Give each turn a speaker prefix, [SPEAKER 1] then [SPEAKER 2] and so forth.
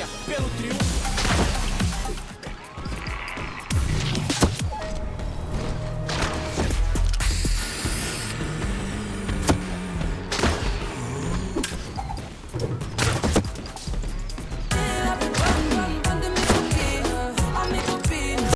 [SPEAKER 1] vitória, pelo triunfo.